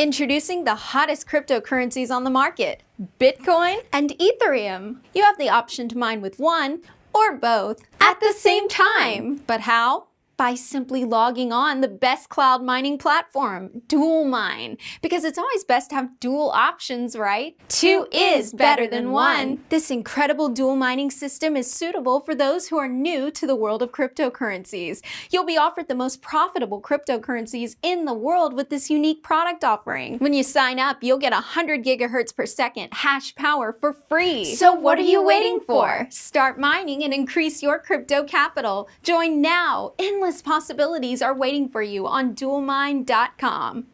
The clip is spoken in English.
Introducing the hottest cryptocurrencies on the market, Bitcoin and Ethereum. You have the option to mine with one or both at the same time. But how? By simply logging on the best cloud mining platform, DualMine, because it's always best to have dual options, right? Two is better than one. This incredible dual mining system is suitable for those who are new to the world of cryptocurrencies. You'll be offered the most profitable cryptocurrencies in the world with this unique product offering. When you sign up, you'll get 100 gigahertz per second hash power for free. So what are you waiting for? Start mining and increase your crypto capital. Join now. Endless possibilities are waiting for you on dualmine.com.